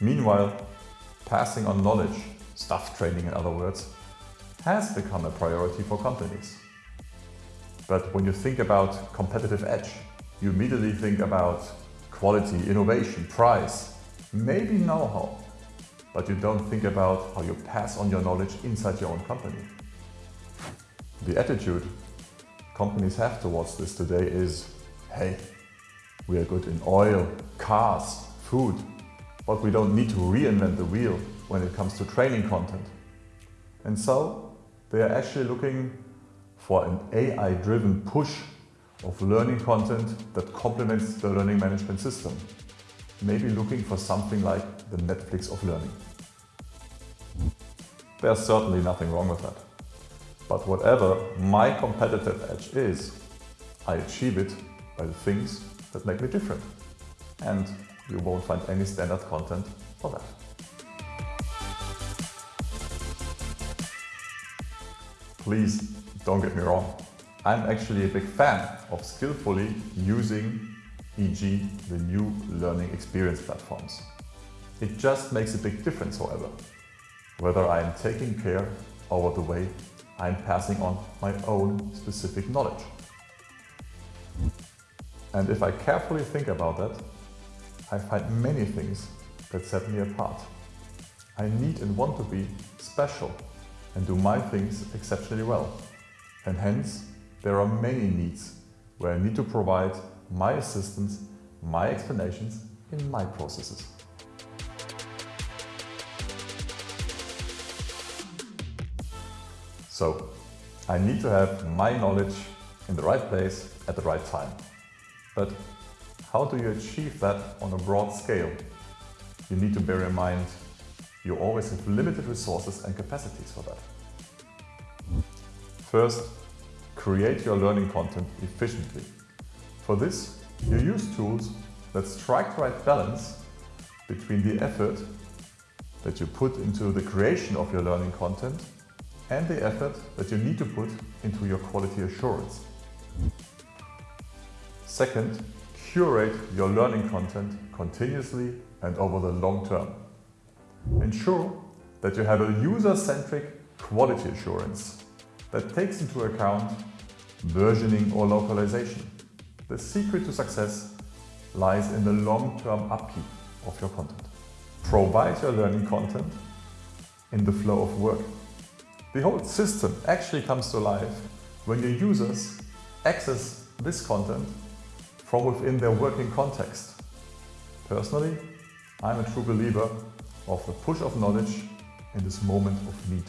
Meanwhile, passing on knowledge, staff training in other words, has become a priority for companies. But when you think about competitive edge, you immediately think about quality, innovation, price, maybe know-how, but you don't think about how you pass on your knowledge inside your own company. The attitude companies have towards this today is, hey, we are good in oil, cars, food, but we don't need to reinvent the wheel when it comes to training content. And so they are actually looking for an AI-driven push of learning content that complements the learning management system. Maybe looking for something like the Netflix of learning. There's certainly nothing wrong with that. But whatever my competitive edge is, I achieve it by the things that make me different. And you won't find any standard content for that. Please don't get me wrong. I'm actually a big fan of skillfully using e.g. the new learning experience platforms. It just makes a big difference, however, whether I am taking care over the way I'm passing on my own specific knowledge. And if I carefully think about that, I find many things that set me apart. I need and want to be special and do my things exceptionally well. And hence, there are many needs where I need to provide my assistance, my explanations in my processes. So, I need to have my knowledge in the right place at the right time. But how do you achieve that on a broad scale? You need to bear in mind you always have limited resources and capacities for that. First, create your learning content efficiently. For this, you use tools that strike the right balance between the effort that you put into the creation of your learning content and the effort that you need to put into your quality assurance. Second, curate your learning content continuously and over the long term. Ensure that you have a user-centric quality assurance that takes into account versioning or localization. The secret to success lies in the long-term upkeep of your content. Provide your learning content in the flow of work. The whole system actually comes to life when your users access this content from within their working context. Personally, I'm a true believer of the push of knowledge in this moment of need.